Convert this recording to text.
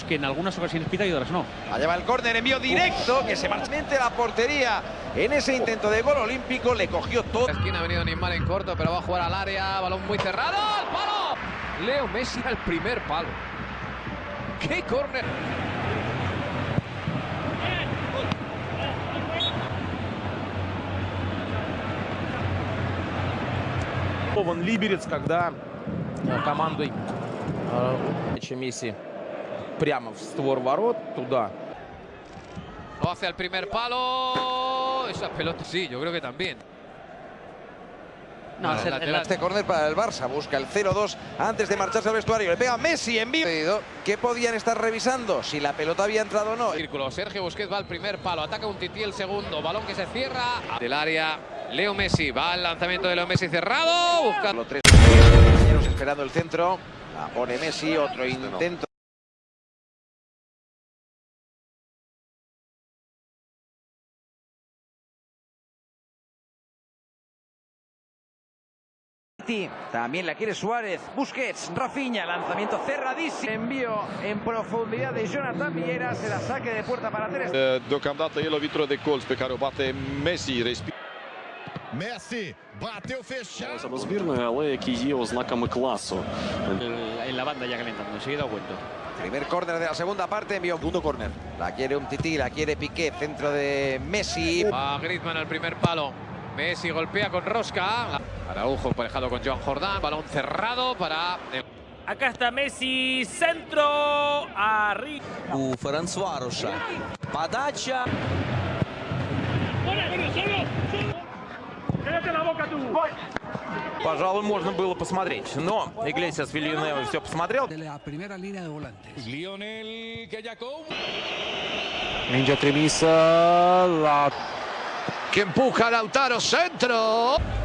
árbitros que en algunas ocasiones pita y otras no. Allá va el córner, envío directo, que se marcha la portería. En ese intento de gol olímpico le cogió todo. La esquina ha venido Neymar en corto, pero va a jugar al área. Balón muy cerrado. ¡Al palo! Leo Messi al primer palo. ¡Qué córner! Вон Либерец, когда э, командой э, Месси прямо в створ ворот, туда. Lo hace al primer palo. Esa pelota, sí, yo creo que también. No, es el- el- Este córner para el Barça, busca el 0-2 antes de marcharse al vestuario. Le pega Messi en vivo. ¿Qué podían estar revisando? Si la pelota había entrado o no. Círculo. Sergio Busquets va al primer palo. Ataca un tití el segundo. Balón que se cierra. Del área. Leo Messi. Va al lanzamiento de Leo Messi cerrado. Busca. Los tres compañeros esperando el centro. La pone Messi, otro intento. También la quiere Suárez. Busquets, Rafinha, lanzamiento cerradísimo. Envío en profundidad de Jonathan Vieira. Será saque de puerta para Ter Stegen. Deocamdată el o vitură de colț pe care o bate Messi. Respir Messi bateu fechado. Або збірної, але які є ознаками класу. el- en la banda ya calentando, enseguida cuento. Primer córner de la segunda parte, envió segundo córner. La quiere un tití, la quiere Piqué, centro de Messi. Va Griezmann al primer palo. Messi golpea con Rosca. Araujo emparejado con Joan Jordán. Balón cerrado para. Acá está Messi, centro, arriba. У Ференцваруша. Подача. Пожалуй, можно было посмотреть. Но Иглесиас Вильянева все посмотрел. Lionel Gallacou. Ninja Tremisa. La que empuja Lautaro, centro.